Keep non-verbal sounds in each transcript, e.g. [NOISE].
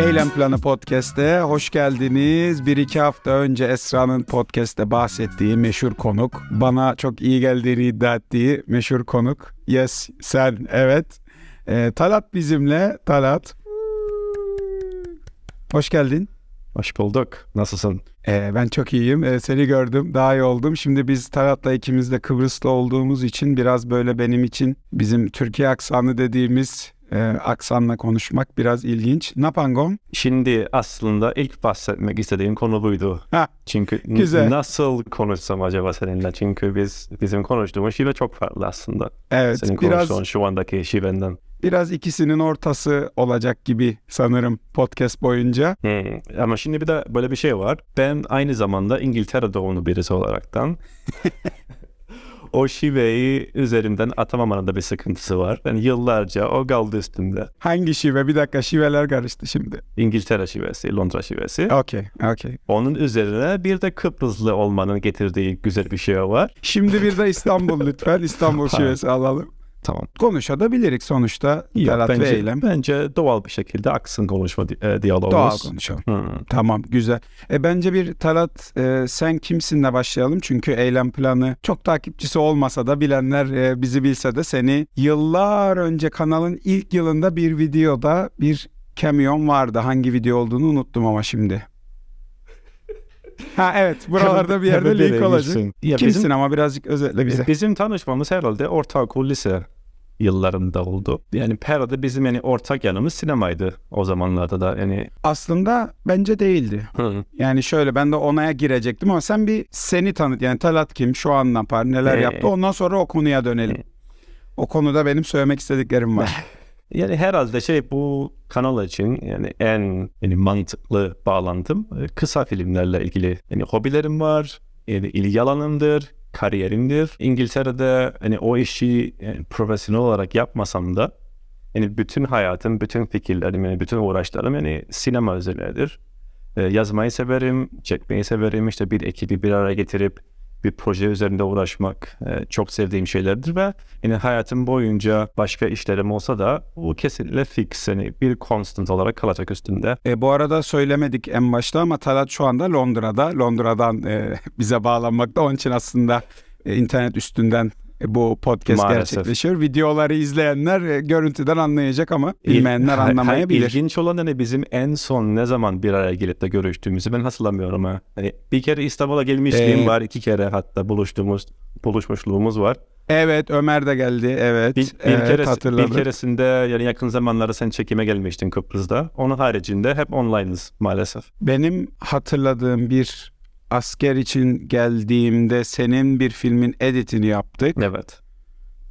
Eylem Planı Podcast'e hoş geldiniz. Bir iki hafta önce Esra'nın podcast'te bahsettiği meşhur konuk, bana çok iyi geldiğini iddia ettiği meşhur konuk. Yes, sen, evet. Ee, Talat bizimle. Talat. Hoş geldin. Hoş bulduk. Nasılsın? Ee, ben çok iyiyim. Ee, seni gördüm. Daha iyi oldum. Şimdi biz Talat'la ikimiz de Kıbrıs'ta olduğumuz için biraz böyle benim için bizim Türkiye aksanı dediğimiz e, aksanla konuşmak biraz ilginç. Napangom? Şimdi aslında ilk bahsetmek istediğim konu buydu. Ha, Çünkü güzel. nasıl konuşsam acaba seninle? Çünkü biz bizim konuştuğumuz şive çok farklı aslında. evet. Senin biraz konuştuğun şu andaki şivenden. Biraz ikisinin ortası olacak gibi sanırım podcast boyunca. Hmm. Ama şimdi bir de böyle bir şey var. Ben aynı zamanda İngiltere doğumlu birisi olaraktan [LAUGHS] o şiveyi üzerinden atamamanın da bir sıkıntısı var. Ben yıllarca o kaldı üstümde. Hangi şive? Bir dakika şiveler karıştı şimdi. İngiltere şivesi, Londra şivesi. Okey, okey. Onun üzerine bir de Kıbrıslı olmanın getirdiği güzel bir şey var. Şimdi bir de İstanbul lütfen. İstanbul [LAUGHS] şivesi alalım. Tamam. Konuşabilirik sonuçta. Talat ve bence, Eylem. bence doğal bir şekilde aksın konuşma di- e, diyalogumuz. Doğal konuşalım. Hmm. Tamam güzel. E, bence bir Talat e, sen kimsinle başlayalım. Çünkü eylem planı çok takipçisi olmasa da bilenler e, bizi bilse de seni yıllar önce kanalın ilk yılında bir videoda bir cameo'n vardı. Hangi video olduğunu unuttum ama şimdi. Ha evet [LAUGHS] buralarda bir yerde link olacak. Ya Kimsin bizim, ama birazcık özetle bize. bizim tanışmamız herhalde ortaokul lise yıllarında oldu. Yani herhalde bizim yani ortak yanımız sinemaydı o zamanlarda da yani. Aslında bence değildi. Hı. Yani şöyle ben de onaya girecektim ama sen bir seni tanıt. Yani Talat kim, şu an ne yapar, neler Ee. yaptı. Ondan sonra o konuya dönelim. Ee. O konuda benim söylemek istediklerim var. [LAUGHS] Yani herhalde şey bu kanal için yani en yani mantıklı bağlantım e, kısa filmlerle ilgili. Yani hobilerim var, yani ilgi alanımdır, kariyerimdir. İngiltere'de hani o işi yani profesyonel olarak yapmasam da yani bütün hayatım, bütün fikirlerim, yani bütün uğraşlarım yani sinema üzerinedir. E, yazmayı severim, çekmeyi severim. İşte bir ekibi bir araya getirip bir proje üzerinde uğraşmak e, çok sevdiğim şeylerdir ve yani hayatım boyunca başka işlerim olsa da bu kesinlikle fix yani bir constant olarak kalacak üstünde. E, bu arada söylemedik en başta ama Talat şu anda Londra'da. Londra'dan e, [LAUGHS] bize bağlanmakta. Onun için aslında e, internet üstünden bu podcast Maalesef. gerçekleşiyor. Videoları izleyenler e, görüntüden anlayacak ama bilmeyenler [LAUGHS] anlamayabilir. İlginç olan hani bizim en son ne zaman bir araya gelip de görüştüğümüzü ben hatırlamıyorum ha. Hani bir kere İstanbul'a gelmişliğim Ee, var, iki kere hatta buluştuğumuz buluşmuşluğumuz var. Evet Ömer de geldi. Evet. Bir, bir, evet, keres- hatırladım. bir keresinde yani yakın zamanlarda sen çekime gelmiştin Kıbrıs'ta. Onun haricinde hep online'ız maalesef. Benim hatırladığım bir asker için geldiğimde senin bir filmin editini yaptık. Evet.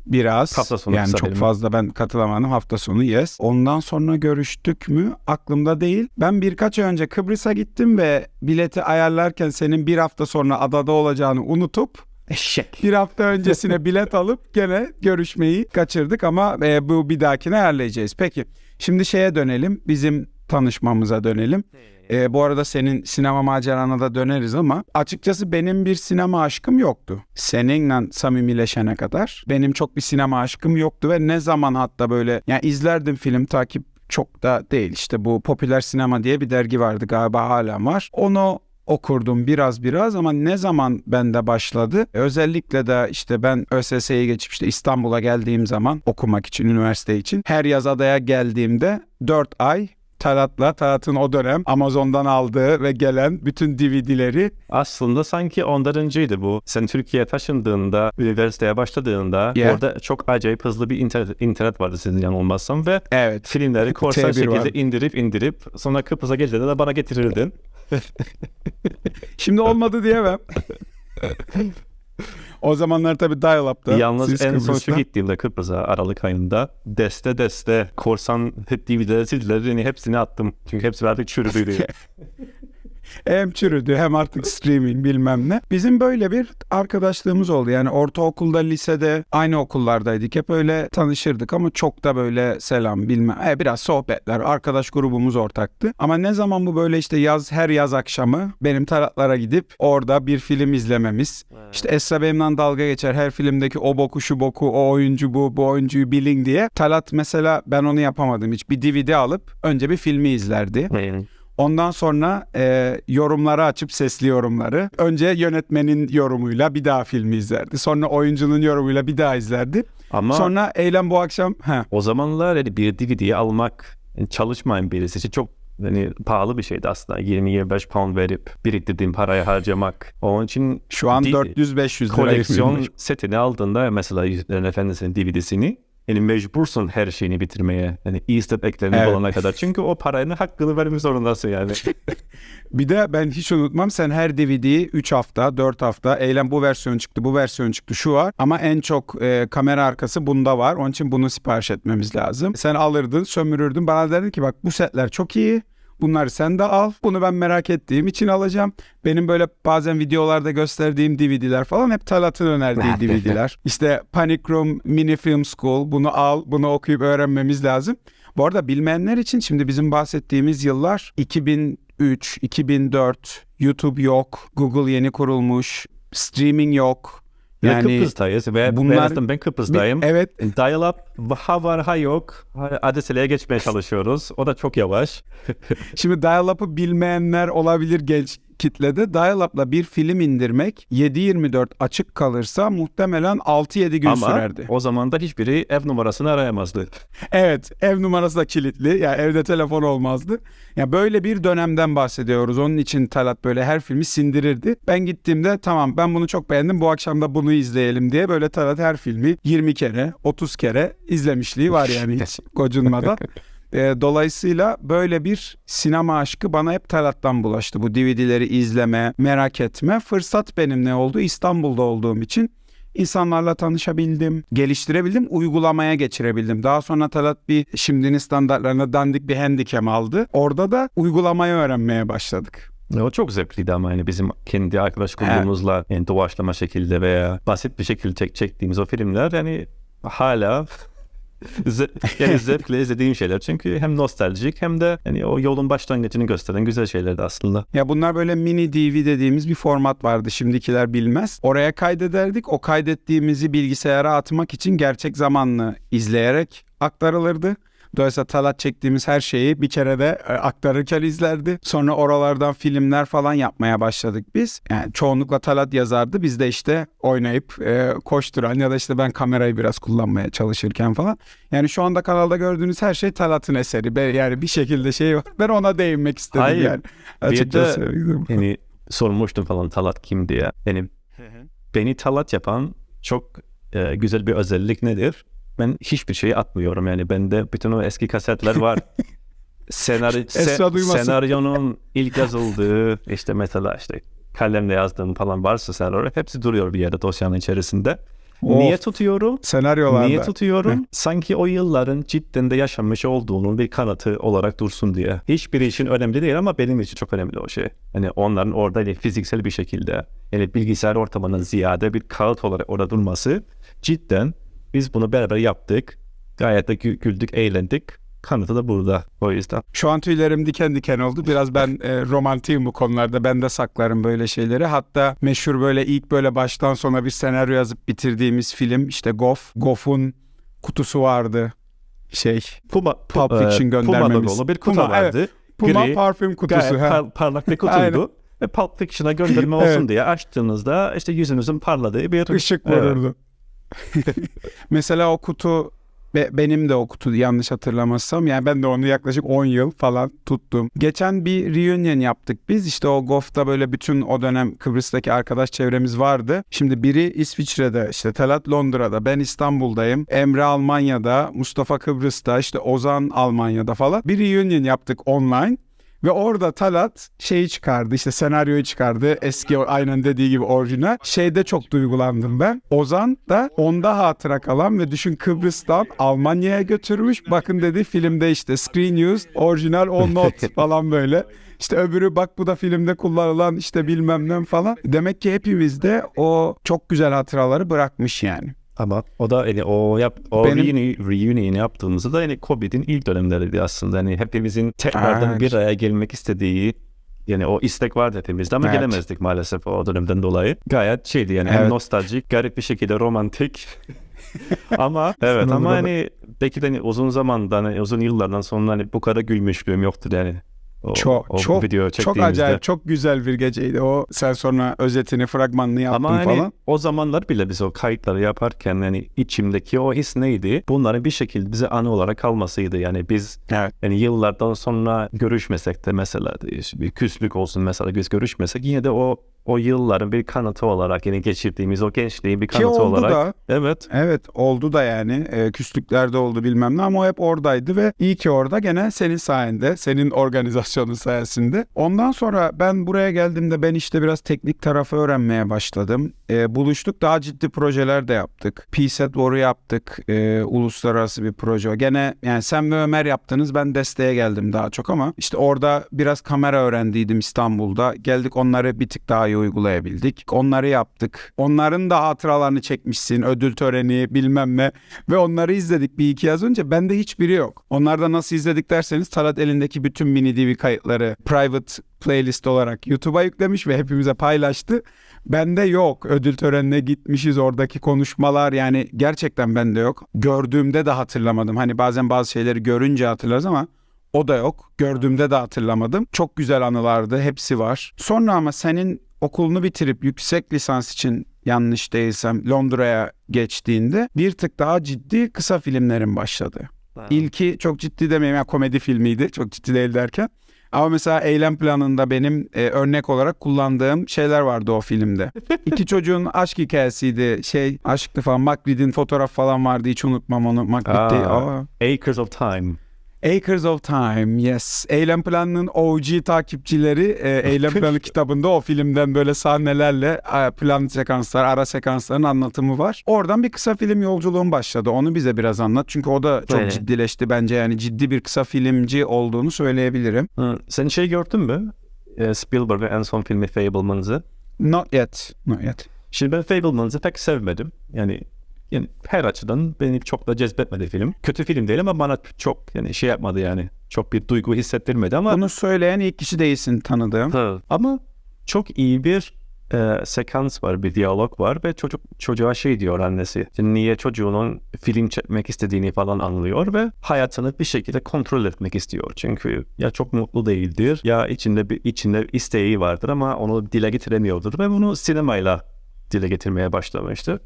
Biraz. Hafta sonu yani çok film. fazla ben katılamadım hafta sonu yes. Ondan sonra görüştük mü aklımda değil. Ben birkaç ay önce Kıbrıs'a gittim ve bileti ayarlarken senin bir hafta sonra adada olacağını unutup Eşek. bir hafta öncesine [LAUGHS] bilet alıp gene görüşmeyi kaçırdık ama e, bu bir dahakine ayarlayacağız. Peki şimdi şeye dönelim bizim tanışmamıza dönelim. E, bu arada senin sinema macerana da döneriz ama açıkçası benim bir sinema aşkım yoktu. Seninle samimileşene kadar benim çok bir sinema aşkım yoktu ve ne zaman hatta böyle yani izlerdim film takip çok da değil işte bu popüler sinema diye bir dergi vardı galiba hala var. Onu okurdum biraz biraz ama ne zaman bende başladı? Özellikle de işte ben ÖSS'ye geçip işte İstanbul'a geldiğim zaman okumak için, üniversite için her yaz adaya geldiğimde 4 ay Talat'la, Talat'ın o dönem Amazon'dan aldığı ve gelen bütün DVD'leri Aslında sanki ondan önceydi bu. Sen Türkiye'ye taşındığında, üniversiteye başladığında Yeah. orada çok acayip hızlı bir internet, internet vardı sizin yanılmazsam ve evet filmleri korsan T1 şekilde vardı. indirip indirip sonra Kıbrıs'a geldiğinde de bana getirirdin. [LAUGHS] Şimdi olmadı diyemem. [LAUGHS] o zamanlar tabii dial-up'ta. Yalnız siz en son Kıbrıs'ta. şu gittiğimde Kıbrıs'a Aralık ayında deste deste korsan DVD'leri CD'leri yani hepsini attım. Çünkü hepsi artık çürüdüydü. [LAUGHS] hem çürüdü hem artık streaming bilmem ne. Bizim böyle bir arkadaşlığımız oldu. Yani ortaokulda, lisede aynı okullardaydık. Hep öyle tanışırdık ama çok da böyle selam bilmem. E, biraz sohbetler, arkadaş grubumuz ortaktı. Ama ne zaman bu böyle işte yaz her yaz akşamı benim taratlara gidip orada bir film izlememiz. İşte Esra benimle dalga geçer her filmdeki o boku şu boku o oyuncu bu bu oyuncuyu bilin diye. Talat mesela ben onu yapamadım hiç. Bir DVD alıp önce bir filmi izlerdi. Ondan sonra e, yorumları açıp sesli yorumları. Önce yönetmenin yorumuyla bir daha filmi izlerdi. Sonra oyuncunun yorumuyla bir daha izlerdi. Ama Sonra eylem bu akşam he, o zamanlar hani bir DVD'yi almak çalışmayan birisi için çok hani pahalı bir şeydi aslında. 20-25 pound verip biriktirdiğim parayı harcamak. Onun için şu an Di- 400-500 lira. koleksiyon setini aldığında mesela Yüzüklerin Efendisi'nin DVD'sini yani mecbursun her şeyini bitirmeye. Yani Easter egg'lerini Evet. bulana kadar. Çünkü o paranın hakkını vermek zorundasın yani. [LAUGHS] Bir de ben hiç unutmam sen her DVD'yi 3 hafta 4 hafta eylem bu versiyon çıktı bu versiyon çıktı şu var ama en çok e, kamera arkası bunda var onun için bunu sipariş etmemiz lazım. Sen alırdın sömürürdün bana derdin ki bak bu setler çok iyi bunları sen de al bunu ben merak ettiğim için alacağım. Benim böyle bazen videolarda gösterdiğim DVD'ler falan hep Talat'ın önerdiği [LAUGHS] DVD'ler. İşte Panic Room Mini Film School bunu al bunu okuyup öğrenmemiz lazım. Bu arada bilmeyenler için şimdi bizim bahsettiğimiz yıllar 2003, 2004, YouTube yok, Google yeni kurulmuş, streaming yok. Yani Kıbrıs'tayız ve bunlar- bunlar, ben Kıbrıs'tayım. evet Dial-up ha var ha yok. ADSL'ye geçmeye çalışıyoruz. O da çok yavaş. şimdi dial-up'ı bilmeyenler olabilir genç kitlede. Dial-up'la bir film indirmek 7-24 açık kalırsa muhtemelen 6-7 gün Ama sürerdi. o zaman da hiçbiri ev numarasını arayamazdı. [LAUGHS] Evet, ev numarası da kilitli. Yani evde telefon olmazdı. Ya böyle bir dönemden bahsediyoruz. Onun için Talat böyle her filmi sindirirdi. Ben gittiğimde tamam ben bunu çok beğendim. Bu akşam da bunu izleyelim diye böyle Talat her filmi 20 kere, 30 kere izlemişliği var yani hiç gocunmadan. [LAUGHS] Ee, dolayısıyla böyle bir sinema aşkı bana hep Talat'tan bulaştı. Bu DVD'leri izleme, merak etme. Fırsat benim ne oldu? İstanbul'da olduğum için insanlarla tanışabildim, geliştirebildim, uygulamaya geçirebildim. Daha sonra Talat bir şimdinin standartlarına dandik bir handicam aldı. Orada da uygulamayı öğrenmeye başladık. O çok zevkliydi ama yani bizim kendi arkadaş grubumuzla yani doğaçlama şekilde veya basit bir şekilde çek, çektiğimiz o filmler yani hala yani [LAUGHS] zevkle izlediğim şeyler. Çünkü hem nostaljik hem de yani o yolun başlangıcını gösteren güzel şeylerdi aslında. Ya bunlar böyle mini DV dediğimiz bir format vardı. Şimdikiler bilmez. Oraya kaydederdik. O kaydettiğimizi bilgisayara atmak için gerçek zamanlı izleyerek aktarılırdı. Dolayısıyla Talat çektiğimiz her şeyi bir kere de e, aktarırken izlerdi. Sonra oralardan filmler falan yapmaya başladık biz. Yani çoğunlukla Talat yazardı. Biz de işte oynayıp e, koşturan ya da işte ben kamerayı biraz kullanmaya çalışırken falan. Yani şu anda kanalda gördüğünüz her şey Talat'ın eseri. Ben- Yani bir şekilde şey var. Ben ona değinmek istedim Hayır. yani. Bir Açıkçası. de yani sormuştum falan Talat kim diye. Yani beni Talat yapan çok e, güzel bir özellik nedir? Ben hiçbir şeyi atmıyorum yani bende bütün o eski kasetler var. [LAUGHS] Esra duymasın. senaryonun ilk yazıldığı işte mesela işte kalemle yazdığım falan varsa senaryo hepsi duruyor bir yerde dosyanın içerisinde. Of. Niye tutuyorum? Senaryolarda. Niye tutuyorum? Sanki o yılların cidden de yaşanmış olduğunun bir kanıtı olarak dursun diye. Hiçbiri için önemli değil ama benim için çok önemli o şey. Hani onların orada hani fiziksel bir şekilde yani bilgisayar ortamından ziyade bir kağıt olarak orada durması cidden biz bunu beraber yaptık. Gayet de gü- güldük, eğlendik. Kanıtı da burada. O yüzden. Şu an tüylerim diken diken oldu. Biraz ben e, romantiyim bu konularda. Ben de saklarım böyle şeyleri. Hatta meşhur böyle ilk böyle baştan sona bir senaryo yazıp bitirdiğimiz film işte Goff. Goff'un kutusu vardı. Şey Puma, Pulp pu- Fiction e, göndermemiz. logolu bir kutu Puma, vardı. Puma Gri, parfüm kutusu. Gayet par- parlak bir kutuydu. Ve Pulp Fiction'a gönderme [LAUGHS] olsun Evet. diye açtığınızda işte yüzünüzün parladığı bir Işık Evet. [LAUGHS] Mesela o kutu ve benim de o kutu yanlış hatırlamazsam yani ben de onu yaklaşık 10 yıl falan tuttum. Geçen bir reunion yaptık biz işte o GOF'ta böyle bütün o dönem Kıbrıs'taki arkadaş çevremiz vardı. Şimdi biri İsviçre'de işte Talat Londra'da ben İstanbul'dayım. Emre Almanya'da Mustafa Kıbrıs'ta işte Ozan Almanya'da falan bir reunion yaptık online. Ve orada Talat şeyi çıkardı işte senaryoyu çıkardı eski aynen dediği gibi orijinal. Şeyde çok duygulandım ben. Ozan da onda hatıra kalan ve düşün Kıbrıs'tan Almanya'ya götürmüş. Bakın dedi filmde işte screen used, orijinal on not [LAUGHS] falan böyle. İşte öbürü bak bu da filmde kullanılan işte bilmem ne falan. Demek ki hepimizde o çok güzel hatıraları bırakmış yani. Ama o da yani o yap o Benim- reuni- reunion yaptığımızda da yani Covid'in ilk dönemleriydi aslında. Yani hepimizin tekrardan Evet. bir araya gelmek istediği yani o istek vardı hepimizde ama Evet. gelemezdik maalesef o dönemden dolayı. Gayet şeydi yani hem Evet. nostaljik, garip bir şekilde romantik. [LAUGHS] ama evet ama hani belki de hani uzun zamandan hani uzun yıllardan sonra hani bu kadar gülmüşlüğüm yoktur yani. O, Çok o çok video çok acayip çok güzel bir geceydi. O sen sonra özetini fragmanını yaptın Ama hani falan. o zamanlar bile biz o kayıtları yaparken yani içimdeki o his neydi? Bunların bir şekilde bize anı olarak kalmasıydı. Yani biz Evet. yani yıllardan sonra görüşmesek de mesela bir küslük olsun mesela biz görüşmesek yine de o o yılların bir kanıtı olarak yani geçirdiğimiz o gençliğin bir Ki kanıtı oldu olarak. da Evet. evet oldu da yani e, küslüklerde oldu bilmem ne ama o hep oradaydı ve iyi ki orada gene senin sayende senin organizasyonun sayesinde. Ondan sonra ben buraya geldiğimde ben işte biraz teknik tarafı öğrenmeye başladım. E, buluştuk daha ciddi projeler de yaptık. PSET War'u yaptık. E, uluslararası bir proje. Gene yani sen ve Ömer yaptınız ben desteğe geldim daha çok ama işte orada biraz kamera öğrendiydim İstanbul'da. Geldik onları bir tık daha iyi uygulayabildik. Onları yaptık. Onların da hatıralarını çekmişsin. Ödül töreni bilmem ne. Ve onları izledik bir iki yaz önce. Bende hiçbiri yok. Onlarda nasıl izledik derseniz Talat elindeki bütün mini DV kayıtları private playlist olarak YouTube'a yüklemiş ve hepimize paylaştı. Bende yok. Ödül törenine gitmişiz oradaki konuşmalar yani gerçekten bende yok. Gördüğümde de hatırlamadım. Hani bazen bazı şeyleri görünce hatırlarız ama o da yok. Gördüğümde de hatırlamadım. Çok güzel anılardı. Hepsi var. Sonra ama senin okulunu bitirip yüksek lisans için yanlış değilsem Londra'ya geçtiğinde bir tık daha ciddi kısa filmlerin başladı. İlki çok ciddi demeyeyim yani komedi filmiydi. Çok ciddi değil derken. Ama mesela eylem planında benim e, örnek olarak kullandığım şeyler vardı o filmde. [LAUGHS] İki çocuğun aşk hikayesiydi. Şey aşklı falan. Magritte'in fotoğraf falan vardı. Hiç unutmam onu. Aa. Aa. Acres of Time. Acres of Time, yes. Eylem Planı'nın OG takipçileri e, Eylem Planı kitabında o filmden böyle sahnelerle e, plan sekanslar, ara sekansların anlatımı var. Oradan bir kısa film yolculuğum başladı. Onu bize biraz anlat. Çünkü o da çok Evet. ciddileşti bence. Yani ciddi bir kısa filmci olduğunu söyleyebilirim. Hı, Sen şey gördün mü? Ee, Spielberg'in en son filmi Fableman's'ı. Not yet. Not yet. Şimdi ben Fableman's'ı pek sevmedim. Yani yani her açıdan beni çok da cezbetmedi film. Kötü film değil ama bana çok yani şey yapmadı yani. Çok bir duygu hissettirmedi ama Bunu söyleyen ilk kişi değilsin tanıdığım. Hı. ama çok iyi bir e, sekans var, bir diyalog var ve çocuk çocuğa şey diyor annesi. Niye çocuğunun film çekmek istediğini falan anlıyor ve hayatını bir şekilde kontrol etmek istiyor. Çünkü ya çok mutlu değildir ya içinde bir içinde isteği vardır ama onu dile getiremiyordur ve bunu sinemayla dile getirmeye başlamıştı.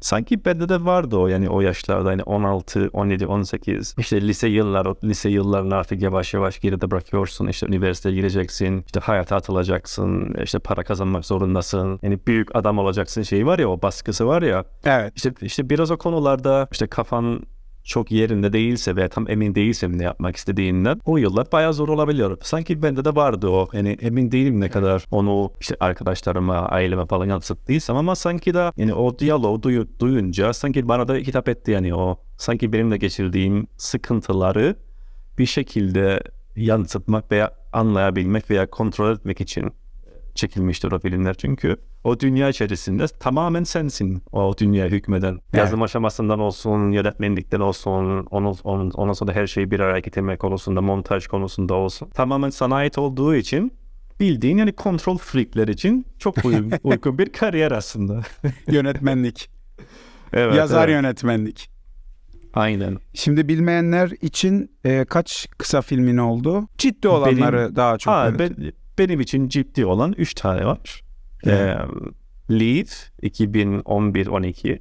Sanki bende de vardı o yani o yaşlarda yani 16, 17, 18 işte lise yıllar o lise yıllarını artık yavaş yavaş geride bırakıyorsun. İşte üniversiteye gireceksin işte hayata atılacaksın işte para kazanmak zorundasın. Yani büyük adam olacaksın şeyi var ya o baskısı var ya. Evet. işte işte biraz o konularda işte kafan çok yerinde değilse veya tam emin değilsem ne yapmak istediğinden o yıllar bayağı zor olabiliyor. Sanki bende de vardı o. Yani emin değilim ne kadar onu işte arkadaşlarıma, aileme falan yansıttıysam ama sanki de yani o diyaloğu duyu, duyunca sanki bana da hitap etti yani o. Sanki benimle geçirdiğim sıkıntıları bir şekilde yansıtmak veya anlayabilmek veya kontrol etmek için çekilmiştir o filmler çünkü o dünya içerisinde tamamen sensin o dünya hükmeden. Yazım aşamasından olsun, yönetmenlikten olsun, onun, onun, ondan sonra her şeyi bir araya getirmek konusunda, montaj konusunda olsun. Tamamen sana ait olduğu için bildiğin yani kontrol freakler için çok uygun, [LAUGHS] uygun bir kariyer aslında. [LAUGHS] Yönetmenlik. evet, Yazar evet. yönetmenlik. Aynen. Şimdi bilmeyenler için e, kaç kısa filmin oldu? Ciddi olanları daha çok. Ha, evet. ben- benim için ciddi olan 3 tane var. Evet. Ee, Lead 2011-12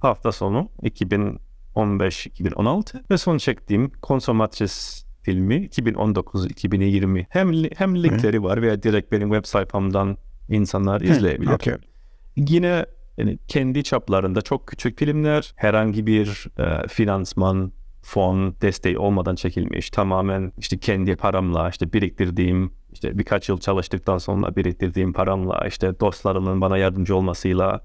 hafta sonu 2015-2016 ve son çektiğim Consomatres filmi 2019-2020 hem hem linkleri var veya direkt benim web sayfamdan insanlar izleyebilir. Okey. Yine yani kendi çaplarında çok küçük filmler herhangi bir e, finansman fon desteği olmadan çekilmiş. Tamamen işte kendi paramla işte biriktirdiğim işte birkaç yıl çalıştıktan sonra biriktirdiğim paramla işte dostlarımın bana yardımcı olmasıyla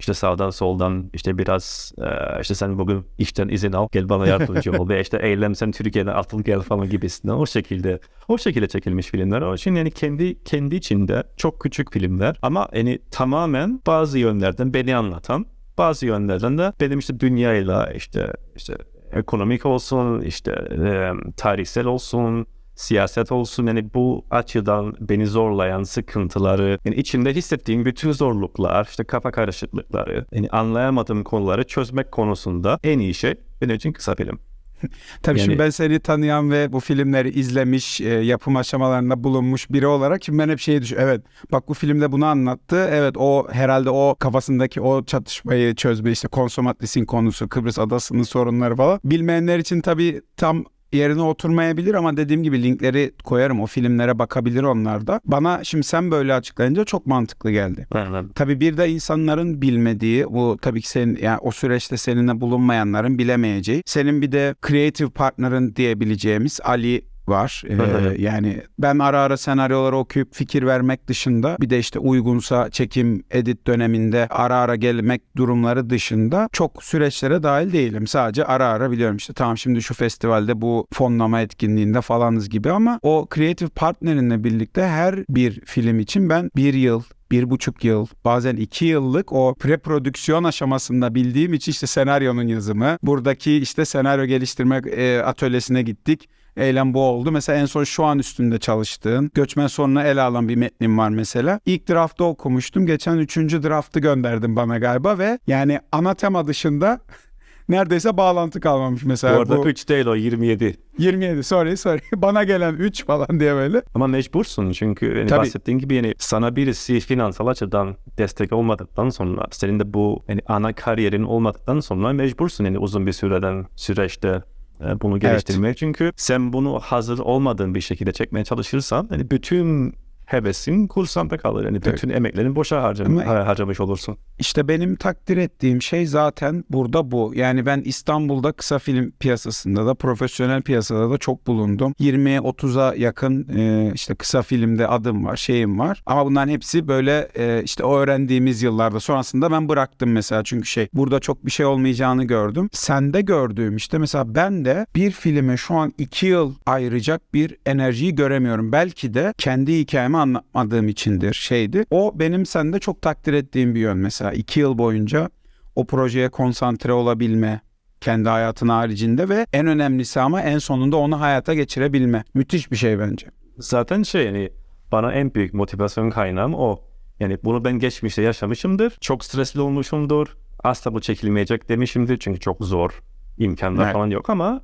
işte sağdan soldan işte biraz e, işte sen bugün işten izin al gel bana yardımcı ol ve işte eylem sen Türkiye'den atıl gel falan gibisinden o şekilde o şekilde çekilmiş filmler. O için yani kendi kendi içinde çok küçük filmler ama yani tamamen bazı yönlerden beni anlatan bazı yönlerden de benim işte dünyayla işte işte ekonomik olsun işte e, tarihsel olsun siyaset olsun yani bu açıdan beni zorlayan sıkıntıları yani içinde hissettiğim bütün zorluklar işte kafa karışıklıkları yani anlayamadığım konuları çözmek konusunda en iyi şey benim için kısa film. [LAUGHS] Tabii Yani- şimdi ben seni tanıyan ve bu filmleri izlemiş, e, yapım aşamalarında bulunmuş biri olarak şimdi ben hep şeyi düşünüyorum. Evet bak bu filmde bunu anlattı. Evet o herhalde o kafasındaki o çatışmayı çözme işte konsomatlisin konusu, Kıbrıs adasının sorunları falan. Bilmeyenler için tabii tam yerine oturmayabilir ama dediğim gibi linkleri koyarım. O filmlere bakabilir onlar da. Bana şimdi sen böyle açıklayınca çok mantıklı geldi. Aynen. Tabii bir de insanların bilmediği bu tabii ki senin yani o süreçte seninle bulunmayanların bilemeyeceği. Senin bir de creative partner'ın diyebileceğimiz Ali var. Ee, yani ben ara ara senaryoları okuyup fikir vermek dışında bir de işte uygunsa çekim edit döneminde ara ara gelmek durumları dışında çok süreçlere dahil değilim. Sadece ara ara biliyorum işte tamam şimdi şu festivalde bu fonlama etkinliğinde falanız gibi ama o creative partnerinle birlikte her bir film için ben bir yıl bir buçuk yıl bazen iki yıllık o preprodüksiyon aşamasında bildiğim için işte senaryonun yazımı buradaki işte senaryo geliştirme e, atölyesine gittik. Eylem bu oldu. Mesela en son şu an üstünde çalıştığın göçmen sorununa ele alan bir metnim var mesela. İlk draftı okumuştum. Geçen üçüncü draftı gönderdim bana galiba ve yani ana tema dışında [LAUGHS] neredeyse bağlantı kalmamış Bu mesela. arada bu 3 değil o 27. 27 sorry sorry [LAUGHS] bana gelen 3 falan diye böyle. Ama mecbursun çünkü yani Tabii. bahsettiğin gibi yani sana birisi finansal açıdan destek olmadıktan sonra senin de bu yani ana kariyerin olmadıktan sonra mecbursun yani uzun bir süreden süreçte bunu geliştirmeye. Çünkü sen bunu hazır olmadığın bir şekilde çekmeye çalışırsan yani bütün hevesin kursanta kalır. Yani bütün emeklerini boşa harcam- Ama- harcamış olursun. İşte benim takdir ettiğim şey zaten burada bu. Yani ben İstanbul'da kısa film piyasasında da profesyonel piyasada da çok bulundum. 20'ye 30'a yakın e, işte kısa filmde adım var, şeyim var. Ama bunların hepsi böyle e, işte o öğrendiğimiz yıllarda. Sonrasında ben bıraktım mesela çünkü şey burada çok bir şey olmayacağını gördüm. Sende gördüğüm işte mesela ben de bir filme şu an 2 yıl ayıracak bir enerjiyi göremiyorum. Belki de kendi hikayemi anlatmadığım içindir şeydi. O benim sende çok takdir ettiğim bir yön mesela. 2 yıl boyunca o projeye konsantre olabilme kendi hayatın haricinde ve en önemlisi ama en sonunda onu hayata geçirebilme. Müthiş bir şey bence. Zaten şey yani bana en büyük motivasyon kaynağım o. Yani bunu ben geçmişte yaşamışımdır. Çok stresli olmuşumdur. Asla bu çekilmeyecek demişimdir çünkü çok zor. imkanlar Evet. falan yok ama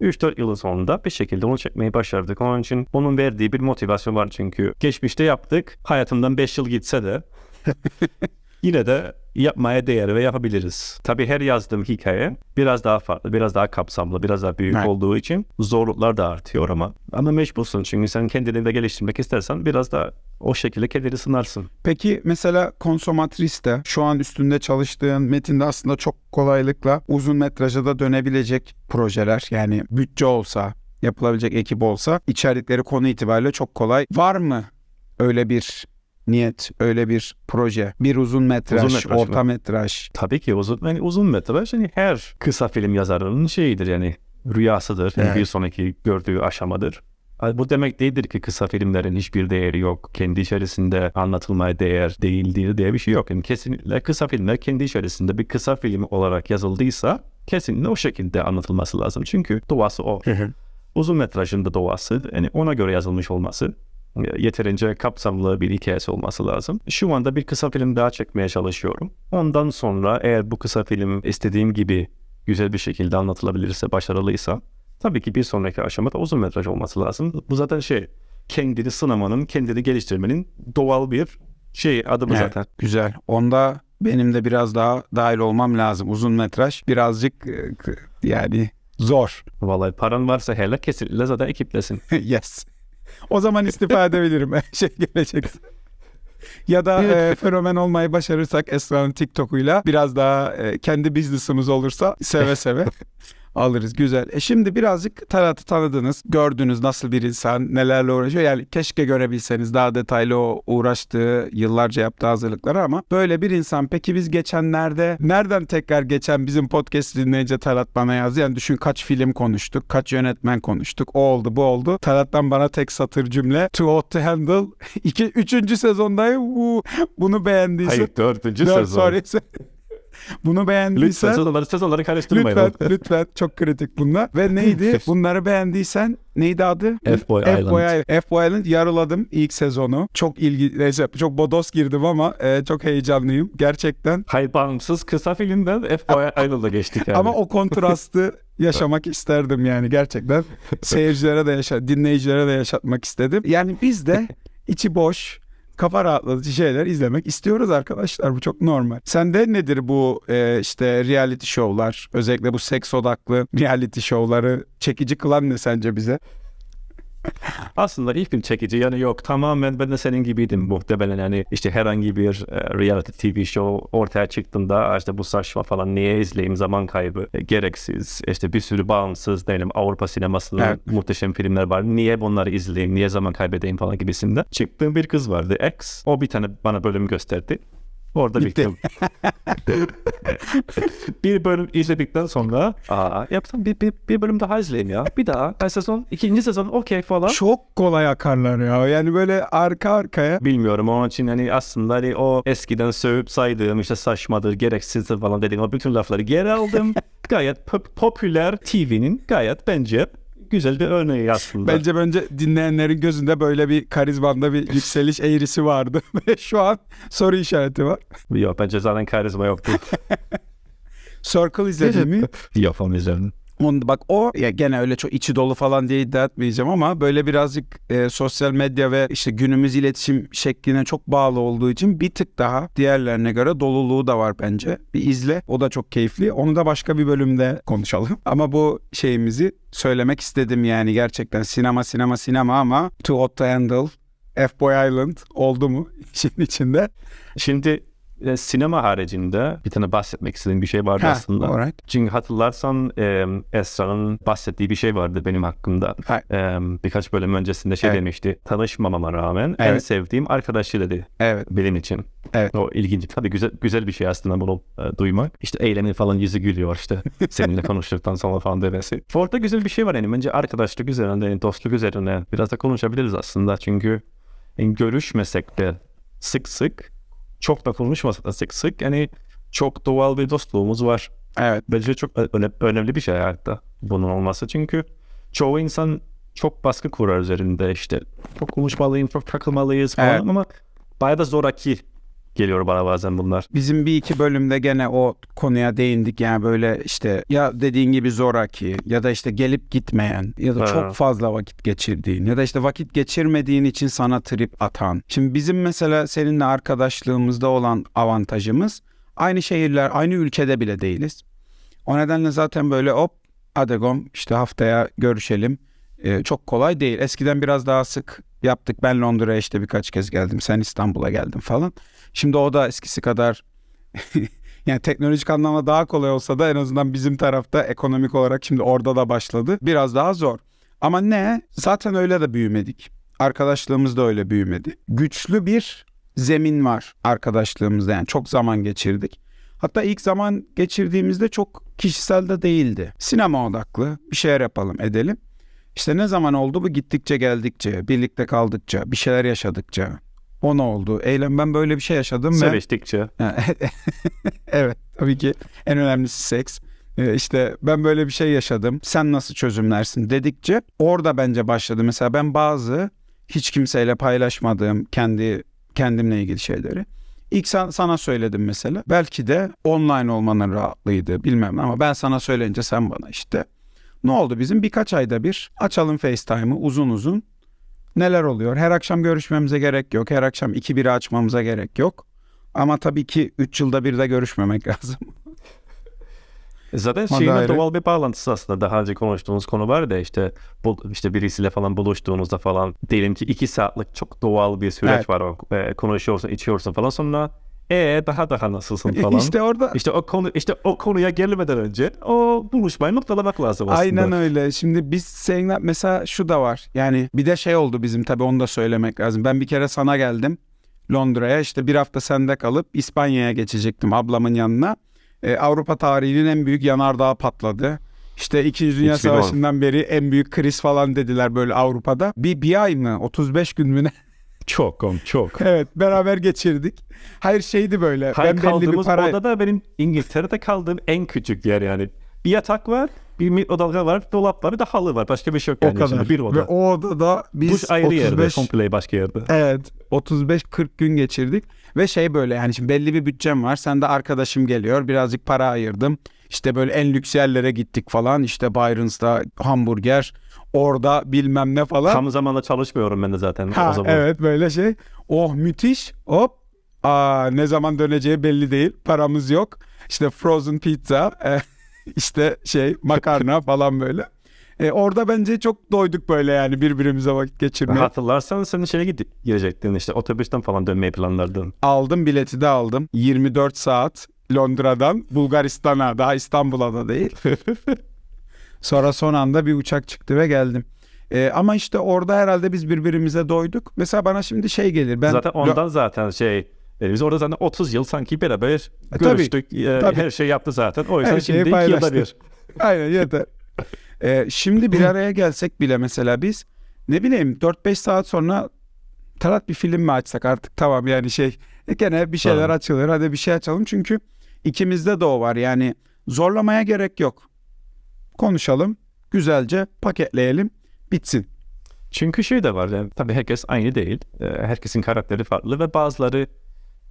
3-4 yılın sonunda bir şekilde onu çekmeyi başardık. Onun için onun verdiği bir motivasyon var çünkü. Geçmişte yaptık. Hayatımdan 5 yıl gitse de [LAUGHS] yine de yapmaya değer ve yapabiliriz. Tabii her yazdığım hikaye biraz daha farklı, biraz daha kapsamlı, biraz daha büyük Evet. olduğu için zorluklar da artıyor ama. Ama mecbursun çünkü sen kendini de geliştirmek istersen biraz da o şekilde kendini sınarsın. Peki mesela Konsomatris'te şu an üstünde çalıştığın metinde aslında çok kolaylıkla uzun metraja da dönebilecek projeler yani bütçe olsa yapılabilecek ekip olsa içerikleri konu itibariyle çok kolay. Var mı öyle bir niyet, öyle bir proje? Bir uzun metraj, Uzun metraj orta mı? metraj. Tabii ki uzun, yani uzun metraj yani her kısa film yazarının şeyidir yani rüyasıdır. Yani Evet. Bir sonraki gördüğü aşamadır. Yani Bu demek değildir ki kısa filmlerin hiçbir değeri yok. Kendi içerisinde anlatılmaya değer değildir diye bir şey yok. Yani kesinlikle kısa filmler kendi içerisinde bir kısa film olarak yazıldıysa kesinlikle o şekilde anlatılması lazım. Çünkü doğası o. Uzun metrajın da doğası yani ona göre yazılmış olması yeterince kapsamlı bir hikayesi olması lazım. Şu anda bir kısa film daha çekmeye çalışıyorum. Ondan sonra eğer bu kısa film istediğim gibi güzel bir şekilde anlatılabilirse, başarılıysa tabii ki bir sonraki aşamada uzun metraj olması lazım. Bu zaten şey kendini sınamanın, kendini geliştirmenin doğal bir şey adımı Evet, zaten. Güzel. Onda benim de biraz daha dahil olmam lazım. Uzun metraj birazcık e, yani zor. Vallahi paran varsa hele kesinlikle zaten ekiplesin. [LAUGHS] yes. O zaman istifa edebilirim [LAUGHS] şey gelecekse. Ya da e, fenomen olmayı başarırsak Esra'nın TikTok'uyla biraz daha e, kendi business'ımız olursa seve seve. [LAUGHS] alırız. Güzel. E şimdi birazcık Talat'ı tanıdınız. Gördünüz nasıl bir insan, nelerle uğraşıyor. Yani keşke görebilseniz daha detaylı o uğraştığı, yıllarca yaptığı hazırlıkları ama böyle bir insan. Peki biz geçenlerde nereden tekrar geçen bizim podcast dinleyince Talat bana yazdı. Yani düşün kaç film konuştuk, kaç yönetmen konuştuk. O oldu, bu oldu. Talat'tan bana tek satır cümle. Too hot to handle. [LAUGHS] İki, üçüncü sezondayım. Bunu beğendiysen. Hayır dördüncü Dört, sezon. sorry. Bunu Lütfen beğendiysen sezonları, sezonları karıştırmayın. lütfen lütfen çok kritik bunlar. Ve [LAUGHS] neydi? Bunları beğendiysen neydi adı? F-Boy Island. F-Boy Island yarıladım ilk sezonu. Çok ilgi çok bodos girdim ama e, çok heyecanlıyım gerçekten. Hayır bağımsız kısa filmden F-Boy Island'a geçtik yani. Ama o kontrastı [LAUGHS] yaşamak isterdim yani gerçekten. [LAUGHS] Seyircilere de yaşa, dinleyicilere de yaşatmak istedim. Yani biz de içi boş, kafa rahatlatıcı şeyler izlemek istiyoruz arkadaşlar. Bu çok normal. Sende nedir bu e, işte reality show'lar, özellikle bu seks odaklı reality show'ları çekici kılan ne sence bize? [LAUGHS] Aslında hiçbir çekici yanı yok. Tamamen ben de senin gibiydim muhtemelen. Yani işte herhangi bir e, reality TV show ortaya çıktığında işte bu saçma falan niye izleyeyim zaman kaybı e, gereksiz. İşte bir sürü bağımsız diyelim Avrupa sinemasında Evet. muhteşem filmler var. Niye bunları izleyeyim, niye zaman kaybedeyim falan gibisinden. Çıktığım bir kız vardı X. O bir tane bana bölüm gösterdi. Orada Bitti. bittim. [LAUGHS] bir bölüm izledikten sonra aa yapsam bir, bir, bir bölüm daha izleyeyim ya. Bir daha. Ben sezon, ikinci sezon okey falan. Çok kolay akarlar ya. Yani böyle arka arkaya. Bilmiyorum onun için hani aslında hani o eskiden sövüp saydığım işte saçmadır, gereksizdir falan dediğim o bütün lafları geri aldım. [LAUGHS] gayet pop- popüler TV'nin gayet bence güzel bir örneği aslında. Bence bence dinleyenlerin gözünde böyle bir karizmanda bir yükseliş eğrisi vardı. [LAUGHS] Ve şu an soru işareti var. Yok bence zaten karizma yoktu. [LAUGHS] Circle izledin mi? Yok falan izledim. Onu, bak o ya gene öyle çok içi dolu falan diye iddia etmeyeceğim ama böyle birazcık e, sosyal medya ve işte günümüz iletişim şekline çok bağlı olduğu için bir tık daha diğerlerine göre doluluğu da var bence. Bir izle. O da çok keyifli. Onu da başka bir bölümde konuşalım. [LAUGHS] Ama bu şeyimizi söylemek istedim yani gerçekten sinema sinema sinema ama Too Hot to Handle F-Boy Island oldu mu [LAUGHS] işin içinde? Şimdi e, sinema haricinde bir tane bahsetmek istediğim bir şey vardı Ha, aslında. alright. Çünkü hatırlarsan e, Esra'nın bahsettiği bir şey vardı benim hakkımda. Ha. E, birkaç bölüm öncesinde şey Evet. demişti. Tanışmamama rağmen en Evet. sevdiğim arkadaşı dedi Evet. benim için. Evet. O ilginç. Tabii güzel güzel bir şey aslında bunu e, duymak. İşte eylemi falan yüzü gülüyor işte. [LAUGHS] Seninle konuştuktan sonra falan demesi. Orada güzel bir şey var yani. Bence arkadaşlık üzerine, yani dostluk üzerine biraz da konuşabiliriz aslında. Çünkü yani görüşmesek de sık sık çok da konuşmasak da sık sık yani çok doğal bir dostluğumuz var. Evet. Bence çok öne- önemli bir şey hayatta bunun olması. Çünkü çoğu insan çok baskı kurar üzerinde işte. Çok konuşmalıyım, çok takılmalıyız falan Evet. ama bayağı da zoraki geliyor bana bazen bunlar. Bizim bir iki bölümde gene o konuya değindik yani böyle işte ya dediğin gibi zoraki ya da işte gelip gitmeyen ya da Ha. çok fazla vakit geçirdiğin ya da işte vakit geçirmediğin için sana trip atan. Şimdi bizim mesela seninle arkadaşlığımızda olan avantajımız aynı şehirler aynı ülkede bile değiliz. O nedenle zaten böyle hop adegom işte haftaya görüşelim. Ee, çok kolay değil. Eskiden biraz daha sık yaptık. Ben Londra'ya işte birkaç kez geldim. Sen İstanbul'a geldin falan. Şimdi o da eskisi kadar [LAUGHS] yani teknolojik anlamda daha kolay olsa da en azından bizim tarafta ekonomik olarak şimdi orada da başladı. Biraz daha zor. Ama ne? Zaten öyle de büyümedik. Arkadaşlığımız da öyle büyümedi. Güçlü bir zemin var arkadaşlığımızda yani çok zaman geçirdik. Hatta ilk zaman geçirdiğimizde çok kişisel de değildi. Sinema odaklı bir şeyler yapalım edelim. İşte ne zaman oldu bu gittikçe geldikçe, birlikte kaldıkça, bir şeyler yaşadıkça. O ne oldu? Eylem ben böyle bir şey yaşadım ve... Seviştikçe. [LAUGHS] evet tabii ki en önemlisi seks. Ee, işte ben böyle bir şey yaşadım. Sen nasıl çözümlersin dedikçe orada bence başladı. Mesela ben bazı hiç kimseyle paylaşmadığım kendi kendimle ilgili şeyleri ilk san- sana söyledim mesela. Belki de online olmanın rahatlığıydı bilmem ama ben sana söyleyince sen bana işte. Ne oldu bizim birkaç ayda bir açalım FaceTime'ı uzun uzun. Neler oluyor? Her akşam görüşmemize gerek yok. Her akşam iki biri açmamıza gerek yok. Ama tabii ki 3 yılda bir de görüşmemek [LAUGHS] lazım. Zaten O da şeyin ayrı. doğal bir bağlantısı aslında. Daha önce konuştuğumuz konu var da işte bu, işte birisiyle falan buluştuğunuzda falan diyelim ki iki saatlik çok doğal bir süreç Evet. var. E, konuşuyorsun, içiyorsun falan sonra E daha daha nasılsın falan. işte orada İşte o konu işte o konuya gelmeden önce o buluşmayı noktalamak lazım aslında. Aynen öyle. Şimdi biz seninle mesela şu da var. Yani bir de şey oldu bizim tabii onu da söylemek lazım. Ben bir kere sana geldim Londra'ya. işte bir hafta sende kalıp İspanya'ya geçecektim ablamın yanına. Ee, Avrupa tarihinin en büyük yanardağı patladı. İşte 2. Dünya 2010. Savaşı'ndan beri en büyük kriz falan dediler böyle Avrupa'da. Bir, bir ay mı 35 gün mü ne? Çok kom çok. evet beraber geçirdik. Hayır şeydi böyle. Hayır ben belli bir kaldığımız para... odada benim İngiltere'de kaldığım en küçük yer yani. Bir yatak var, bir mikrodalga var, dolap var, bir de halı var. Başka bir şey yok O yani. kadar. içinde. Bir Ve oda. o odada biz Duş ayrı yerde, 35 komple başka yerde. Evet 35-40 gün geçirdik ve şey böyle yani şimdi belli bir bütçem var sen de arkadaşım geliyor birazcık para ayırdım işte böyle en lüks yerlere gittik falan işte Byron's'ta hamburger orada bilmem ne falan. Tam zamanla çalışmıyorum ben de zaten ha, o zaman. evet böyle şey oh müthiş hop Aa, ne zaman döneceği belli değil paramız yok işte frozen pizza e, [LAUGHS] işte şey makarna [LAUGHS] falan böyle. E, orada bence çok doyduk böyle yani birbirimize vakit geçirmeye. Hatırlarsan sen şeye gidip girecektin işte otobüsten falan dönmeyi planlardın. Aldım bileti de aldım. 24 saat Londra'dan Bulgaristan'a daha İstanbul'a da değil. [LAUGHS] Sonra son anda bir uçak çıktı ve geldim. Ee, ama işte orada herhalde biz birbirimize doyduk. Mesela bana şimdi şey gelir. Ben zaten ondan zaten şey e, biz orada zaten 30 yıl sanki beraber E, tabii, görüştük. e, tabii. Her şey yaptı zaten. O yüzden şimdi iki yılda bir. [LAUGHS] Aynen yeter. Ee, şimdi bir araya gelsek bile mesela biz ne bileyim 4-5 saat sonra Talat bir film mi açsak artık tamam yani şey e, gene bir şeyler Tamam. açılır hadi bir şey açalım çünkü ikimizde de o var yani zorlamaya gerek yok. Konuşalım güzelce paketleyelim bitsin. Çünkü şey de var yani tabii herkes aynı değil. E, Herkesin karakteri farklı ve bazıları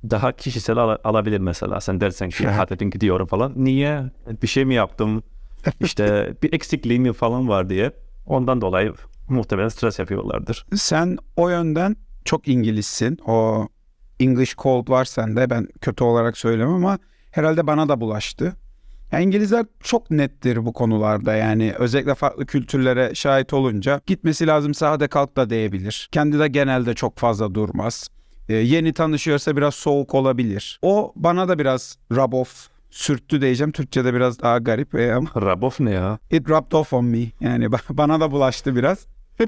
daha kişisel al- alabilir mesela. Sen dersen ki hadi gidiyorum falan. Niye? Bir şey mi yaptım? [LAUGHS] İşte bir eksikliğim falan var diye. Ondan dolayı muhtemelen stres yapıyorlardır. Sen o yönden çok İngilizsin. O English cold var sende. Ben kötü olarak söylemem ama herhalde bana da bulaştı. Ya İngilizler çok nettir bu konularda yani özellikle farklı kültürlere şahit olunca gitmesi lazımsa hadi kalk da diyebilir. Kendi de genelde çok fazla durmaz. Ee, yeni tanışıyorsa biraz soğuk olabilir. O bana da biraz rub off sürttü diyeceğim. Türkçe'de biraz daha garip e, ama [LAUGHS] Rabof ne ya? It rubbed off on me. Yani ba- [LAUGHS] bana da bulaştı biraz. [LAUGHS]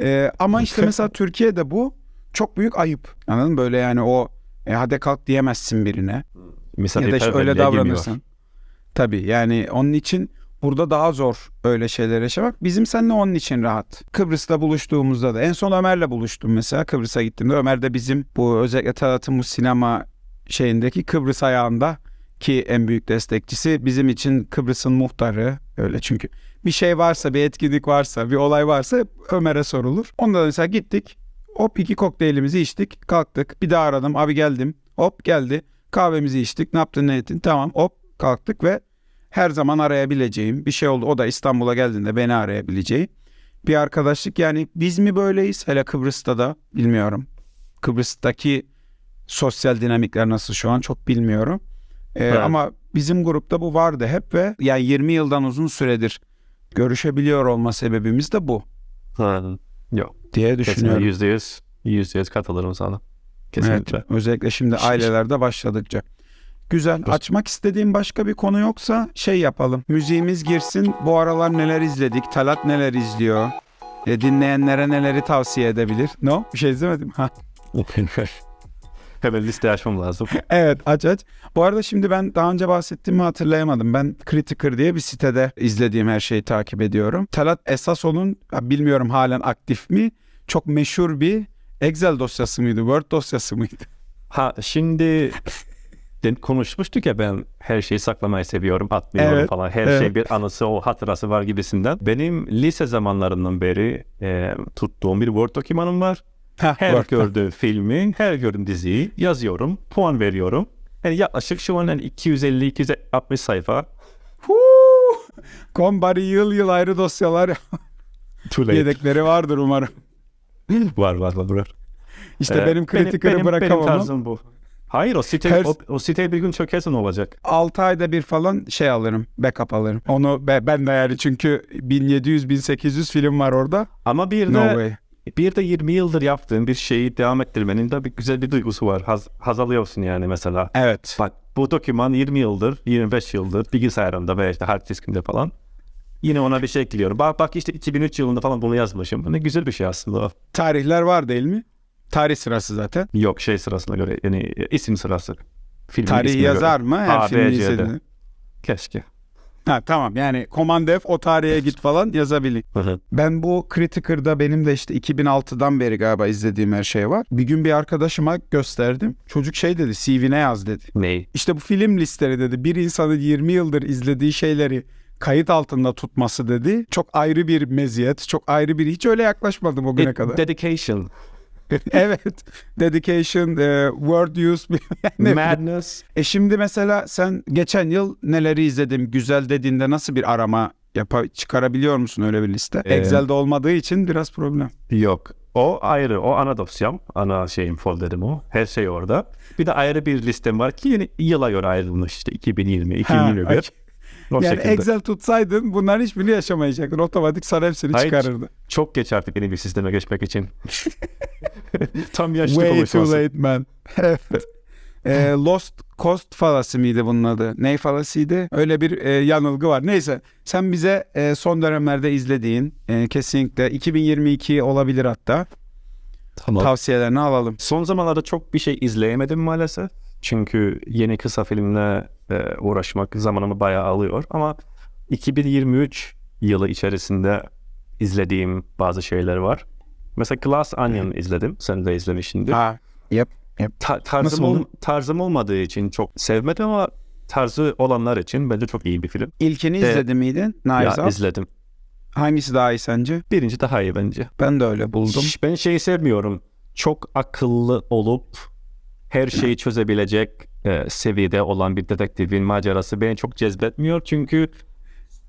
Ee, ama işte mesela Türkiye'de bu çok büyük ayıp. Anladın mı? Böyle yani o e, hadi kalk diyemezsin birine. Ya da işte öyle davranırsan. Tabii yani onun için burada daha zor öyle şeyler yaşamak. Bizim seninle onun için rahat. Kıbrıs'ta buluştuğumuzda da en son Ömer'le buluştum mesela. Kıbrıs'a gittiğimde Ömer de bizim bu özellikle bu sinema şeyindeki Kıbrıs ayağında ki en büyük destekçisi bizim için Kıbrıs'ın muhtarı öyle çünkü bir şey varsa bir etkinlik varsa bir olay varsa Ömer'e sorulur. Onda da mesela gittik hop iki kokteylimizi içtik kalktık bir daha aradım abi geldim hop geldi kahvemizi içtik ne yaptın ne ettin tamam hop kalktık ve her zaman arayabileceğim bir şey oldu o da İstanbul'a geldiğinde beni arayabileceği bir arkadaşlık yani biz mi böyleyiz hele Kıbrıs'ta da bilmiyorum Kıbrıs'taki sosyal dinamikler nasıl şu an çok bilmiyorum. Ee, Evet. Ama bizim grupta bu vardı hep ve yani 20 yıldan uzun süredir görüşebiliyor olma sebebimiz de bu Ha, Yok. diye düşünüyorum. yüzde yüz. Yüzde yüz katılırım sana. Kesinlikle. Evet, özellikle şimdi ailelerde başladıkça. Güzel. Açmak istediğim başka bir konu yoksa şey yapalım. Müziğimiz girsin. Bu aralar neler izledik? Talat neler izliyor? E, dinleyenlere neleri tavsiye edebilir? No? Bir şey izlemedim. Ha. [LAUGHS] Hemen liste açmam lazım. [LAUGHS] Evet aç aç. Bu arada şimdi ben daha önce bahsettiğimi hatırlayamadım. Ben Critiker diye bir sitede izlediğim her şeyi takip ediyorum. Talat Esaso'nun ya bilmiyorum halen aktif mi? Çok meşhur bir Excel dosyası mıydı? Word dosyası mıydı? Ha şimdi konuşmuştuk ya ben her şeyi saklamayı seviyorum, atmıyorum Evet, falan. Her evet. şey bir anısı, o hatırası var gibisinden. Benim lise zamanlarından beri e, tuttuğum bir Word dokümanım var. Heh, Her Word. gördüğüm filmi, her gördüğüm diziyi yazıyorum, puan veriyorum. Yani yaklaşık şu an yani 250-260 sayfa. Kombari yıl yıl ayrı dosyalar yedekleri vardır umarım. Var var var. var. İşte Ee, benim kritiker'i benim, benim bırakamam. tarzım bu. Hayır o site, Her- o, o site bir gün çökerse ne olacak? 6 ayda bir falan şey alırım. Backup alırım. Onu be- ben de yani çünkü 1700-1800 film var orada. Ama bir No de way. bir de 20 yıldır yaptığın bir şeyi devam ettirmenin de bir güzel bir duygusu var. Haz, haz alıyorsun yani mesela. Evet. Bak bu doküman 20 yıldır, 25 yıldır bilgisayarımda veya işte hard diskimde falan. Yine ona bir şey ekliyorum. Bak bak işte 2003 yılında falan bunu yazmışım. Bu Ne güzel bir şey aslında. Tarihler var değil mi? Tarih sırası zaten. Yok şey sırasına göre yani isim sırası. Filmin Tarihi yazar göre. mı? Her A, B, filmi C'de. izlediğinde. Keşke. Ha tamam yani Command F o tarihe git falan yazabilir. Ben bu Criticker'da benim de işte 2006'dan beri galiba izlediğim her şey var. Bir gün bir arkadaşıma gösterdim. Çocuk şey dedi CV'ne yaz dedi. Ney? İşte bu film listeleri dedi. Bir insanın 20 yıldır izlediği şeyleri kayıt altında tutması dedi. Çok ayrı bir meziyet. Çok ayrı bir hiç öyle yaklaşmadım o güne It- kadar. Dedication. [LAUGHS] evet. Dedication, e, word use. [LAUGHS] yani Madness. E şimdi mesela sen geçen yıl neleri izledim güzel dediğinde nasıl bir arama yapa çıkarabiliyor musun öyle bir liste? Ee, Excel'de olmadığı için biraz problem. Yok. O ayrı. O ana dosyam. Ana şeyim folderim o. Her şey orada. Bir de ayrı bir listem var ki yeni yıla göre ayrılmış işte 2020, 2021. okey. O yani şekilde. Excel tutsaydın bunların hiçbirini yaşamayacaktın. Otomatik sana hepsini Hayır, çıkarırdı. Çok geç artık yeni bir sisteme geçmek için. [LAUGHS] Tam yaşlı Way too konuşması. late man. evet. [LAUGHS] E, Lost Cost falası mıydı bunun adı? Ney falasıydı? Öyle bir e, yanılgı var. Neyse sen bize e, son dönemlerde izlediğin e, kesinlikle 2022 olabilir hatta Tamam. tavsiyelerini alalım. Son zamanlarda çok bir şey izleyemedim maalesef. Çünkü yeni kısa filmle e, uğraşmak zamanımı bayağı alıyor. Ama 2023 yılı içerisinde izlediğim bazı şeyler var. Mesela Glass Onion izledim. Sen de izlemişsindir. Ha, yep. Ta- tarzım, ol- tarzım olmadığı için çok sevmedim ama tarzı olanlar için bence çok iyi bir film. İlkini Evet. izledin miydin? Ya Knives Out. izledim. Hangisi daha iyi sence? Birinci daha iyi bence. Ben de öyle buldum. Ben şeyi sevmiyorum. Çok akıllı olup her şeyi çözebilecek e, seviyede olan bir detektifin macerası beni çok cezbetmiyor. Çünkü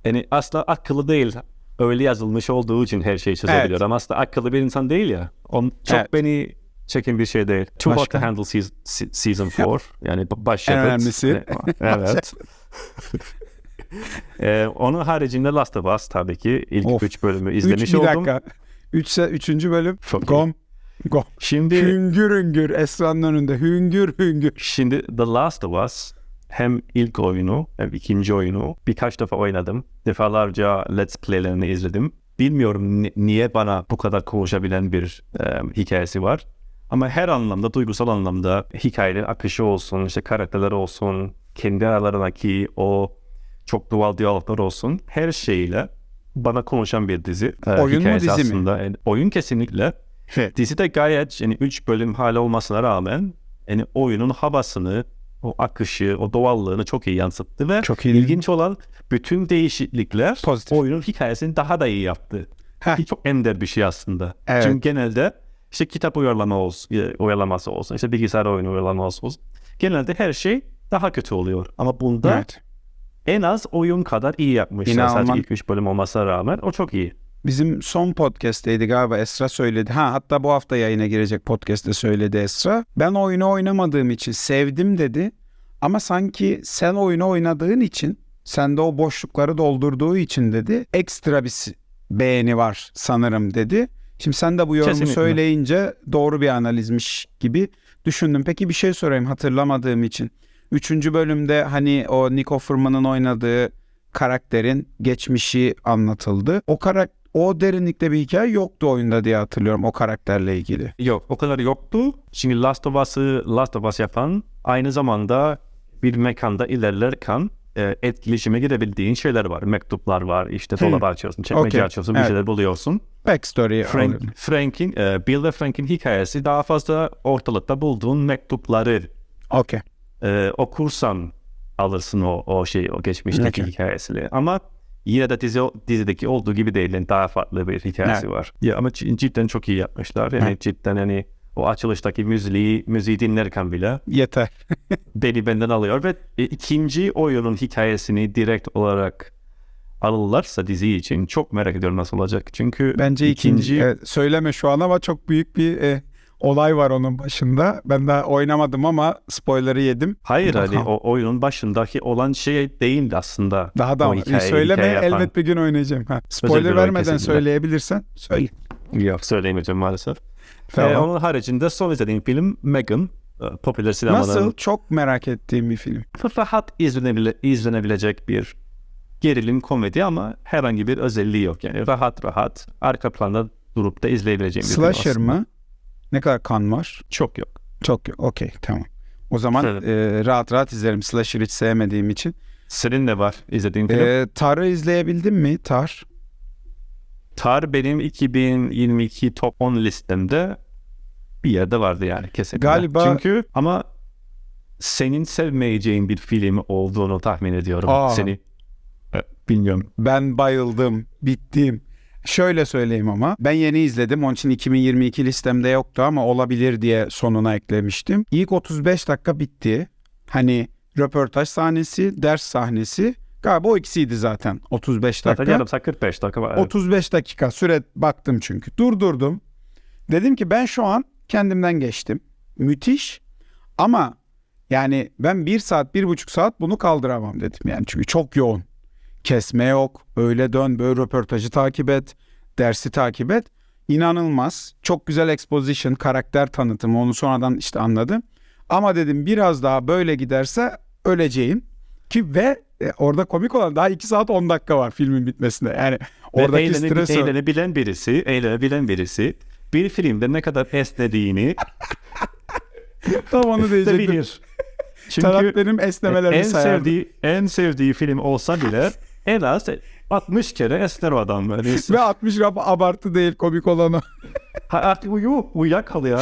yani aslında akıllı değil. Öyle yazılmış olduğu için her şeyi çözebiliyor. Evet. Ama aslında akıllı bir insan değil ya. On, çok Evet. beni çeken bir şey değil. Too Hot Başka? to Handle season, se- season 4. yani baş En önemlisi. Evet. Ee, [LAUGHS] onun haricinde Last of Us tabii ki ilk Of. 3 bölümü Üç, izlemiş bir oldum. dakika. Üçse üçüncü bölüm. Çok. Gom. Gom. Şimdi Hüngür hüngür Esra'nın önünde. Hüngür hüngür. Şimdi The Last of Us hem ilk oyunu hem ikinci oyunu birkaç defa oynadım. Defalarca Let's Play'lerini izledim. Bilmiyorum ni- niye bana bu kadar konuşabilen bir e, hikayesi var. Ama her anlamda, duygusal anlamda hikayenin akışı olsun, işte karakterleri olsun, kendi aralarındaki o çok doğal diyaloglar olsun, her şeyle bana konuşan bir dizi. E, Oyun mu, dizi mi? aslında. Yani oyun kesinlikle. Dizi de gayet yani 3 bölüm hali olmasına rağmen yani oyunun havasını, o akışı, o doğallığını çok iyi yansıttı ve Çok iyi. ilginç olan bütün değişiklikler Pozitif. oyunun hikayesini daha da iyi yaptı. Heh. Çok ender bir şey aslında. Evet. Çünkü genelde işte kitap uyarlama olsun, e, uyarlaması olsun, işte bilgisayar oyunu uyarlaması olsun. Genelde her şey daha kötü oluyor. Ama bunda Evet. en az oyun kadar iyi yapmışlar. İnanılmaz. Sadece ilk 3 bölüm olmasına rağmen o çok iyi. Bizim son podcast'teydi galiba Esra söyledi. Ha hatta bu hafta yayına girecek podcast'te söyledi Esra. Ben oyunu oynamadığım için sevdim dedi. Ama sanki sen oyunu oynadığın için sende o boşlukları doldurduğu için dedi. Ekstra bir beğeni var sanırım dedi. Şimdi sen de bu yorumu Kesinlikle. söyleyince doğru bir analizmiş gibi düşündüm. Peki bir şey sorayım hatırlamadığım için. Üçüncü bölümde hani o Nick Offerman'ın oynadığı karakterin geçmişi anlatıldı. O karak o derinlikte bir hikaye yoktu oyunda diye hatırlıyorum o karakterle ilgili. Yok o kadar yoktu. Şimdi Last of Us'ı Last of Us yapan aynı zamanda bir mekanda ilerlerken e, etkileşime girebildiğin şeyler var. Mektuplar var. işte Hmm. dolabı açıyorsun, çekmece Okey. açıyorsun, bir Evet. şeyler buluyorsun. Backstory Frank. Frank'in, e, Bill ve Frank'in hikayesi daha fazla ortalıkta bulduğun mektupları Okey. e, okursan alırsın o, o şey o geçmişteki Okey. hikayesini. Ama yine de dizi, dizideki olduğu gibi değil. Yani daha farklı bir hikayesi Evet. var. Ya ama cidden çok iyi yapmışlar. Yani Evet. cidden hani o açılıştaki müziği, müziği dinlerken bile Yeter. [LAUGHS] beni benden alıyor ve e, ikinci oyunun hikayesini direkt olarak alırlarsa dizi için çok merak ediyorum nasıl olacak. Çünkü Bence ikinci, evet, söyleme şu an ama çok büyük bir e, olay var onun başında. Ben daha oynamadım ama spoiler'ı yedim. Hayır Bakalım. o oyunun başındaki olan şey değil aslında. Daha da O söyleme hikaye yapan. elbet bir gün oynayacağım. Ha. Spoiler vermeden söyleyebilirsen söyle. Yok söyleyemeyeceğim maalesef. Tamam. Ee, onun haricinde son izlediğim film Megan. Ee, Popüler sinemanın Nasıl? Çok merak ettiğim bir film. rahat izlenebile, izlenebilecek bir gerilim komedi ama herhangi bir özelliği yok. Yani rahat rahat arka planda durup da izleyebileceğim bir film Slasher aslında. mı? Ne kadar kan var? Çok yok. Çok yok. Okey tamam. O zaman Evet. e, rahat rahat izlerim. Slasher hiç sevmediğim için. Senin ne var izlediğin film? E, Tar'ı izleyebildin mi? Tar. Tar benim 2022 top 10 listemde bir yerde vardı yani kesinlikle. Galiba- Çünkü ama senin sevmeyeceğin bir film olduğunu tahmin ediyorum. Aa. Seni e, bilmiyorum. Ben bayıldım. Bittim. Şöyle söyleyeyim ama ben yeni izledim. Onun için 2022 listemde yoktu ama olabilir diye sonuna eklemiştim. İlk 35 dakika bitti. Hani röportaj sahnesi, ders sahnesi. Galiba o ikisiydi zaten. 35 Zaten dakika. yarım saat 45 dakika var. Evet. 35 dakika süre baktım çünkü. Durdurdum. Dedim ki ben şu an kendimden geçtim. Müthiş. Ama yani ben bir saat, bir buçuk saat bunu kaldıramam dedim. Yani çünkü çok yoğun. Kesme yok. Öyle dön, böyle röportajı takip et. Dersi takip et. İnanılmaz. Çok güzel exposition, karakter tanıtımı. Onu sonradan işte anladım. Ama dedim biraz daha böyle giderse öleceğim. Ki ve e, orada komik olan daha 2 saat 10 dakika var filmin bitmesine. Yani oradaki eğlene- stres eğlenebilen birisi, eğlenebilen birisi bir filmde ne kadar esnediğini [LAUGHS] Tam onu [LAUGHS] diyecektim. bilir. Çünkü Tarak benim en sayardı. sevdiği en sevdiği film olsa bile en az 60 kere esner o adam. Yani, [LAUGHS] Ve 60 rap abartı değil komik olan o. [LAUGHS] ha, artık uyu, uyuyakal ya.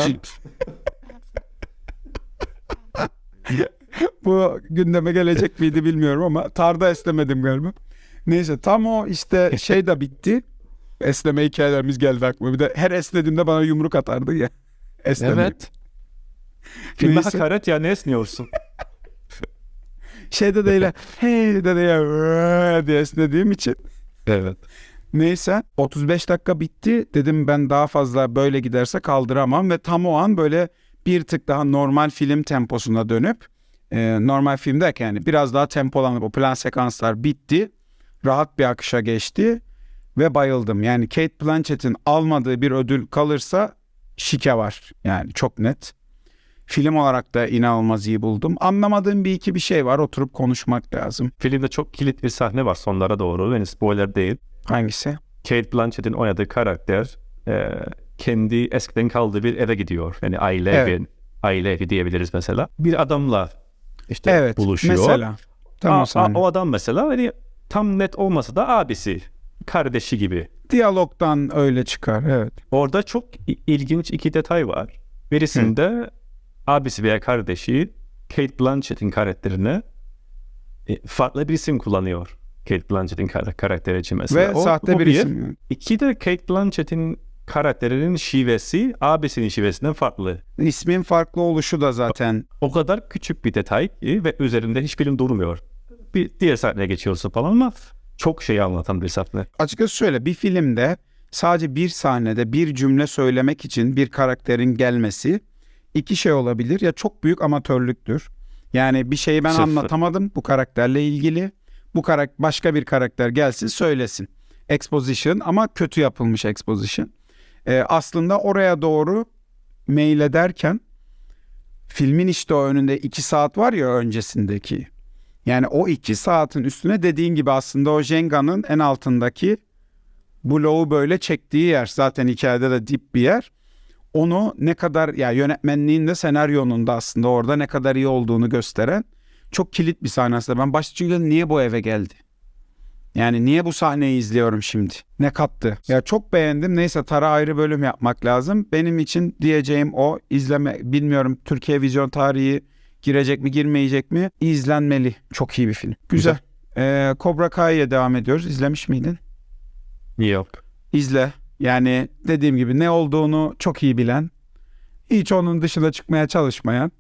Bu gündeme gelecek miydi bilmiyorum ama tarda esnemedim galiba. Neyse tam o işte şey de bitti. Esneme hikayelerimiz geldi aklıma. Bir de her esnediğimde bana yumruk atardı ya. Esneme. evet. Filme hakaret ya ne esniyorsun? Şeyde de öyle [LAUGHS] hey de de diye esnediğim için. Evet. Neyse 35 dakika bitti. Dedim ben daha fazla böyle giderse kaldıramam ve tam o an böyle bir tık daha normal film temposuna dönüp e, normal film derken yani biraz daha tempolanıp o plan sekanslar bitti. Rahat bir akışa geçti ve bayıldım. Yani Kate Blanchett'in almadığı bir ödül kalırsa şike var. Yani çok net. Film olarak da inanılmaz iyi buldum. Anlamadığım bir iki bir şey var. Oturup konuşmak lazım. Filmde çok kilit bir sahne var sonlara doğru. Yani spoiler değil. Hangisi? Kate Blanchett'in oynadığı karakter e, kendi eskiden kaldığı bir eve gidiyor. Yani aile Evet. evi, aile evi diyebiliriz mesela. Bir adamla işte Evet. buluşuyor. Mesela. Tam Aa, o o adam mesela hani tam net olmasa da abisi, kardeşi gibi. Diyalogdan öyle çıkar evet. Orada çok ilginç iki detay var. Birisinde abisi veya kardeşi Kate Blanchett'in karakterine e, farklı bir isim kullanıyor. Kate Blanchett'in kar- karakteri için mesela. Ve O- sahte o bir isim. İki de Kate Blanchett'in karakterinin şivesi abisinin şivesinden farklı. İsmin farklı oluşu da zaten O kadar küçük bir detay ki ve üzerinde hiç film durmuyor. Bir diğer sahneye geçiyorsun falan ama çok şey anlatan bir sahne. açıkçası şöyle bir filmde sadece bir sahnede bir cümle söylemek için bir karakterin gelmesi iki şey olabilir ya çok büyük amatörlüktür. Yani bir şeyi ben Sıfır. anlatamadım bu karakterle ilgili. Bu karakter başka bir karakter gelsin söylesin. Exposition ama kötü yapılmış exposition. Ee, aslında oraya doğru mail ederken filmin işte o önünde iki saat var ya öncesindeki. Yani o iki saatin üstüne dediğin gibi aslında o Jenga'nın en altındaki bloğu böyle çektiği yer. Zaten hikayede de dip bir yer. Onu ne kadar ya yönetmenliğin de senaryonun da aslında orada ne kadar iyi olduğunu gösteren çok kilit bir sahne aslında. Ben başta çünkü niye bu eve geldi? Yani niye bu sahneyi izliyorum şimdi? Ne kattı? Ya çok beğendim. Neyse Tara ayrı bölüm yapmak lazım. Benim için diyeceğim o izleme bilmiyorum Türkiye vizyon tarihi girecek mi girmeyecek mi? İzlenmeli. Çok iyi bir film. Güzel. Ee, Cobra Kai'ye devam ediyoruz. İzlemiş miydin? Yok. İzle. Yani dediğim gibi ne olduğunu çok iyi bilen, hiç onun dışına çıkmaya çalışmayan,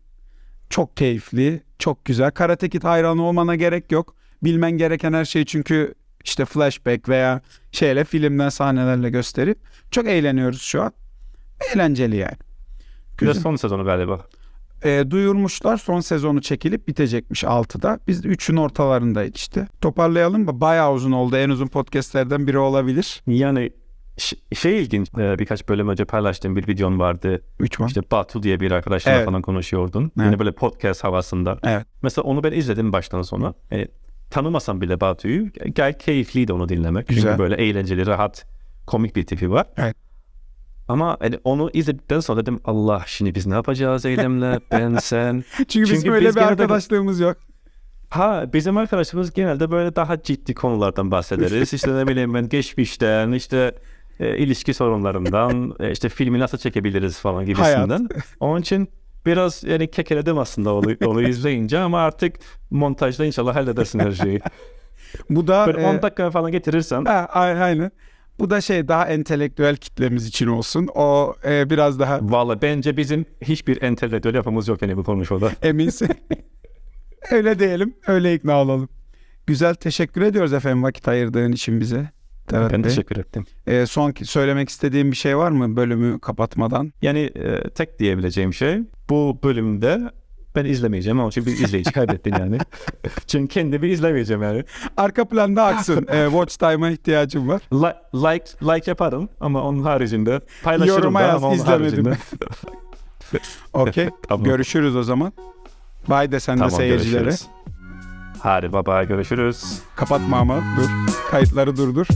çok keyifli, çok güzel. Karate Kid hayranı olmana gerek yok. Bilmen gereken her şey çünkü işte flashback veya şeyle filmden sahnelerle gösterip çok eğleniyoruz şu an. Eğlenceli yani. Güzel. son sezonu galiba. E, duyurmuşlar son sezonu çekilip bitecekmiş 6'da. Biz de 3'ün ortalarındayız işte. Toparlayalım mı? Bayağı uzun oldu. En uzun podcastlerden biri olabilir. Yani şey ilginç e, birkaç bölüm önce paylaştığım bir videon vardı. Üç var. İşte Batu diye bir arkadaşla Evet. falan konuşuyordun. Evet. Yine böyle podcast havasında. Evet. Mesela onu ben izledim baştan sona. E, tanımasam bile Batu'yu gayet keyifliydi onu dinlemek. Güzel. Çünkü böyle eğlenceli, rahat, komik bir tipi var. Evet. Ama hani onu izledikten sonra dedim Allah şimdi biz ne yapacağız Eylem'le ben [LAUGHS] sen. Çünkü, Çünkü böyle biz bir arkadaşlığımız yok. Ha bizim arkadaşımız genelde böyle daha ciddi konulardan bahsederiz. işte ne bileyim ben geçmişten işte e, ilişki sorunlarından e, işte filmi nasıl çekebiliriz falan gibisinden. [LAUGHS] Onun için biraz yani kekeledim aslında onu, onu izleyince ama artık montajda inşallah halledersin her şeyi. Bu da Böyle e, 10 dakika falan getirirsen ha, aynen. Bu da şey daha entelektüel kitlemiz için olsun. O e, biraz daha Valla bence bizim hiçbir entelektüel yapımız yok yani bu konuşmada. [LAUGHS] eminsin. öyle diyelim. Öyle ikna olalım. Güzel teşekkür ediyoruz efendim vakit ayırdığın için bize. Evet Ben Bey. teşekkür ettim. E, son söylemek istediğim bir şey var mı bölümü kapatmadan? Yani e, tek diyebileceğim şey bu bölümde ben izlemeyeceğim ama çünkü bir izleyici kaybettin yani. [LAUGHS] çünkü kendimi izlemeyeceğim yani. Arka planda aksın. e, watch time'a ihtiyacım var. Li- like like yaparım ama onun haricinde paylaşırım Yoruma da yaz, ama izlemedim. [LAUGHS] Okey. [LAUGHS] Tamam. Görüşürüz o zaman. Bye de sen de Tamam, seyircilere. görüşürüz. Hadi baba görüşürüz. Kapatma ama dur. Kayıtları durdur.